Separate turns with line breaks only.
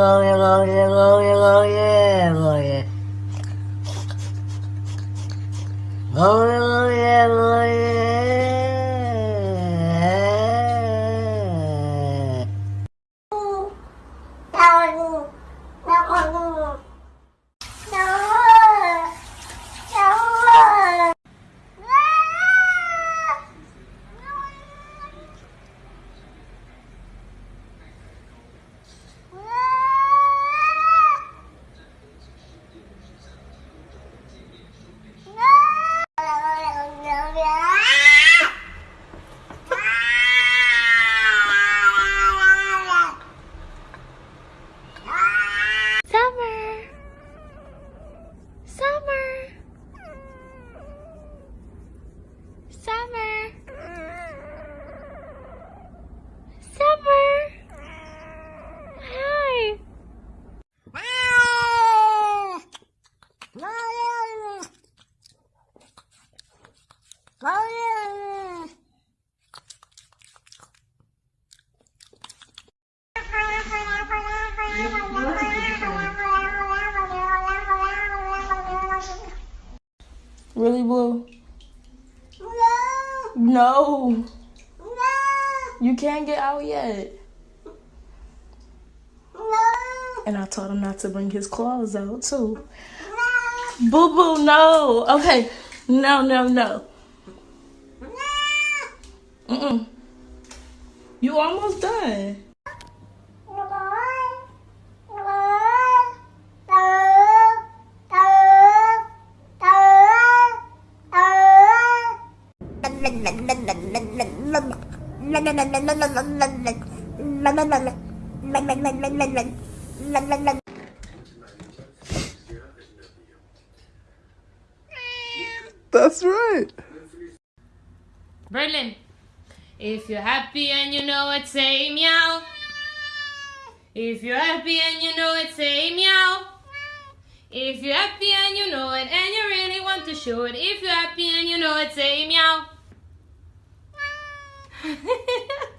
Summer. Oh, really, Blue? No. No. You can't get out yet. And I told him not to bring his claws out, too. Boo boo, no. Okay. No, no, no. Mm-mm. You almost done.
That's right.
Berlin. If you're happy and you know it, say meow. If you're happy and you know it, say meow. If you're happy and you know it and you really want to show it, if you're happy and you know it, say meow.